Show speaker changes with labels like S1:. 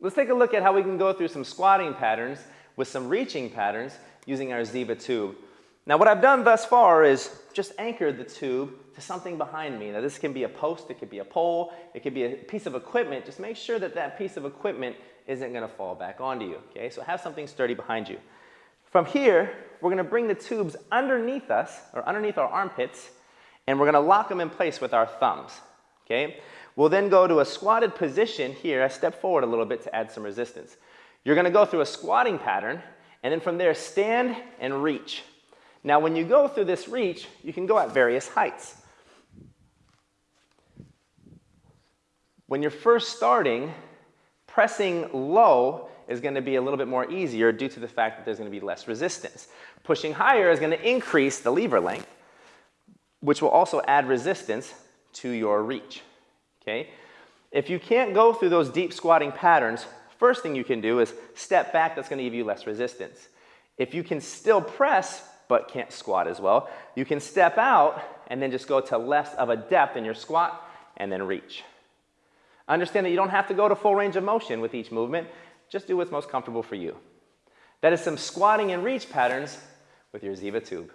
S1: Let's take a look at how we can go through some squatting patterns with some reaching patterns using our Ziva tube. Now what I've done thus far is just anchored the tube to something behind me. Now this can be a post, it could be a pole, it could be a piece of equipment. Just make sure that that piece of equipment isn't gonna fall back onto you, okay? So have something sturdy behind you. From here, we're gonna bring the tubes underneath us, or underneath our armpits, and we're gonna lock them in place with our thumbs, okay? We'll then go to a squatted position here. I step forward a little bit to add some resistance. You're gonna go through a squatting pattern, and then from there, stand and reach. Now, when you go through this reach, you can go at various heights. When you're first starting, pressing low is going to be a little bit more easier due to the fact that there's going to be less resistance. Pushing higher is going to increase the lever length, which will also add resistance to your reach. Okay? If you can't go through those deep squatting patterns, first thing you can do is step back, that's going to give you less resistance. If you can still press but can't squat as well, you can step out and then just go to less of a depth in your squat and then reach. Understand that you don't have to go to full range of motion with each movement. Just do what's most comfortable for you. That is some squatting and reach patterns with your Ziva tube.